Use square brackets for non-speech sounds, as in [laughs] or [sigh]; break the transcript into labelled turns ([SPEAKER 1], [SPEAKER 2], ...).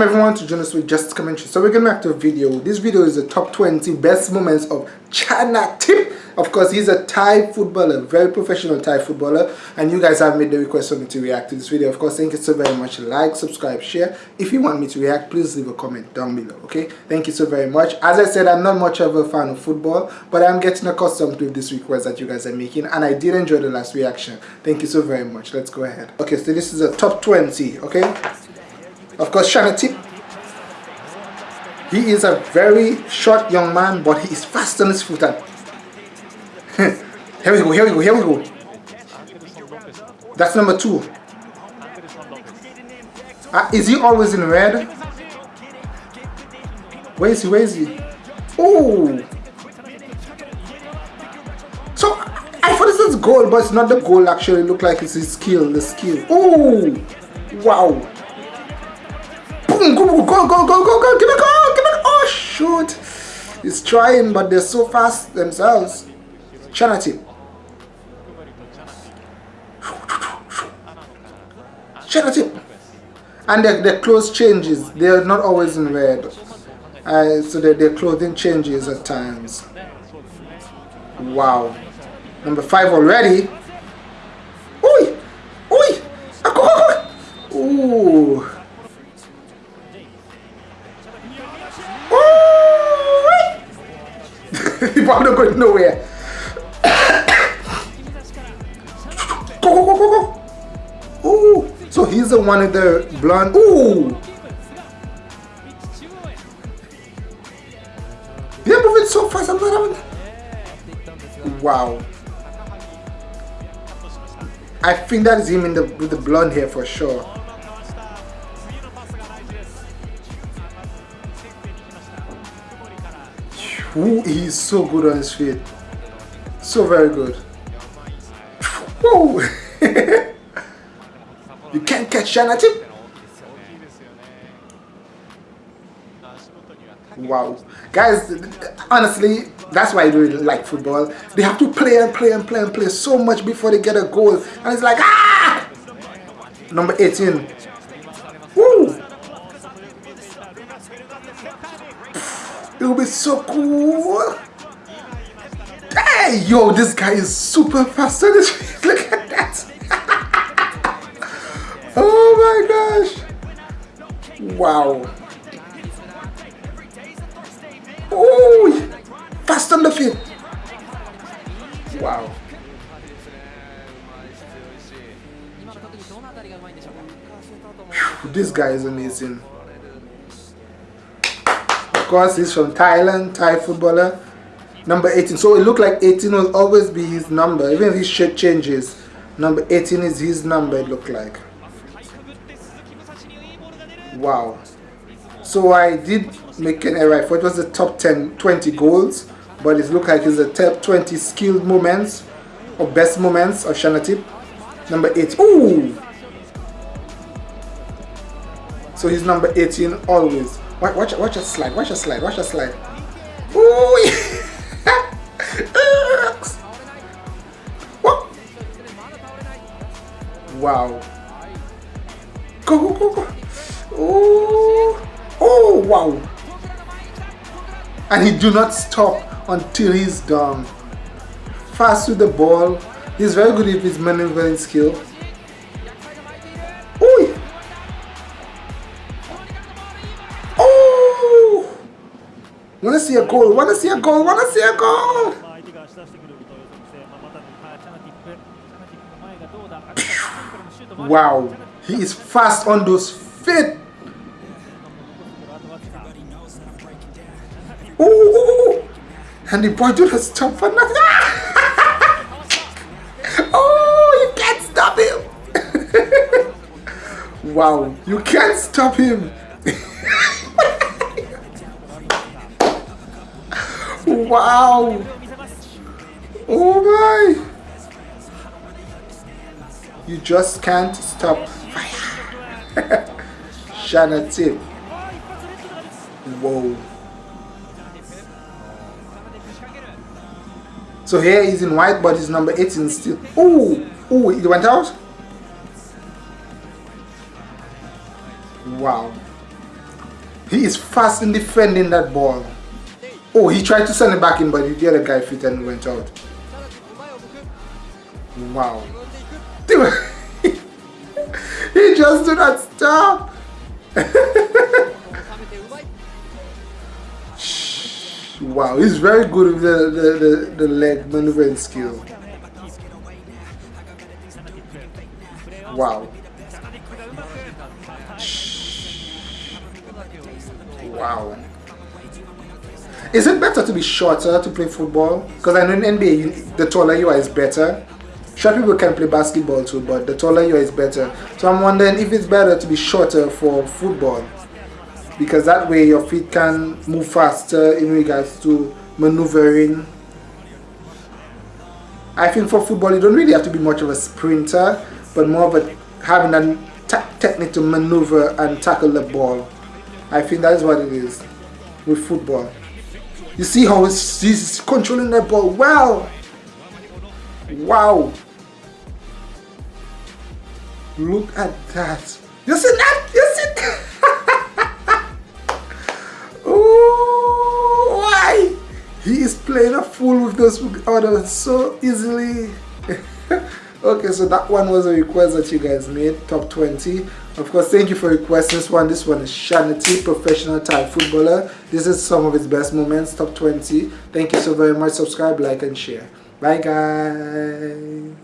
[SPEAKER 1] Welcome everyone to Jonas with Just Commentary. So we're getting back to a video. This video is the top 20 best moments of Chanatip. Of course, he's a Thai footballer, very professional Thai footballer. And you guys have made the request for me to react to this video. Of course, thank you so very much. Like, subscribe, share. If you want me to react, please leave a comment down below, okay? Thank you so very much. As I said, I'm not much of a fan of football, but I'm getting accustomed to this request that you guys are making. And I did enjoy the last reaction. Thank you so very much. Let's go ahead. Okay, so this is a top 20, okay? Of course, Chanatip he is a very short young man, but he is fast on his foot. [laughs] here we go, here we go, here we go. That's number two. Uh, is he always in red? Where is he? Where is he? Oh! So, I thought this is goal, but it's not the goal actually. It looked like it's his skill, the skill. Oh! Wow! Boom! Go, go, go, go, go, go, give it go! shoot. He's trying, but they're so fast themselves. Chanatip. Chanatip. And their, their clothes changes. They're not always in red. Uh, so their, their clothing changes at times. Wow. Number five already. Are nowhere. go, go, go, go, go. Ooh. So he's the one with the blonde. Ooh. They're moving so fast. I'm not having... Wow. I think that is him in the with the blonde hair for sure. Ooh, he's so good on his feet. So very good. Whoa! [laughs] you can't catch Chanatip. Wow. Guys, honestly, that's why I really like football. They have to play and play and play and play so much before they get a goal. And it's like, ah! Number 18. It will be so cool. Hey, yo, this guy is super fast [laughs] Look at that. [laughs] oh my gosh. Wow. Oh, fast on the field. Wow. Whew, this guy is amazing course he's from Thailand, Thai footballer. Number 18. So it looked like 18 will always be his number. Even if his shirt changes, number 18 is his number it looked like. Wow. So I did make an error. Thought it was the top 10, 20 goals. But it looked like it's the top 20 skilled moments or best moments of Chanatip. Number 8. Ooh! So he's number 18 always. Watch, watch, watch a slide. Watch a slide. Watch a slide. Ooh! [laughs] wow. Go, go, go, go. Ooh. Oh, wow. And he do not stop until he's done. Fast with the ball. He's very good with his maneuvering skill. Wanna see a goal? Wanna see a goal? Wanna see a goal? Wow, he is fast on those feet. Ooh, and the boy do not stop for nothing. [laughs] oh, you can't stop him. [laughs] wow, you can't stop him. [laughs] Wow! Oh my! You just can't stop fire. [laughs] Chanatip. Whoa. So here he's in white, but he's number 18 still. Oh, oh, it went out. Wow. He is fast in defending that ball. Oh, he tried to send it back in, but the other guy fit and went out. Wow. [laughs] he just do not stop. [laughs] wow, he's very good with the, the, the, the leg maneuvering skill. Wow. Wow. Is it better to be shorter to play football? Because I know in NBA, you, the taller you are is better. Short people can play basketball too, but the taller you are is better. So I'm wondering if it's better to be shorter for football. Because that way your feet can move faster in regards to maneuvering. I think for football you don't really have to be much of a sprinter, but more of a having a technique to maneuver and tackle the ball. I think that is what it is with football. You see how he's controlling that ball well. Wow. Look at that. You see that? You see [laughs] that? oh, why? He is playing a fool with those others so easily. [laughs] okay, so that one was a request that you guys made, top 20. Of course, thank you for requesting this one. This one is Shanity, professional Thai footballer. This is some of his best moments, top 20. Thank you so very much. Subscribe, like, and share. Bye, guys.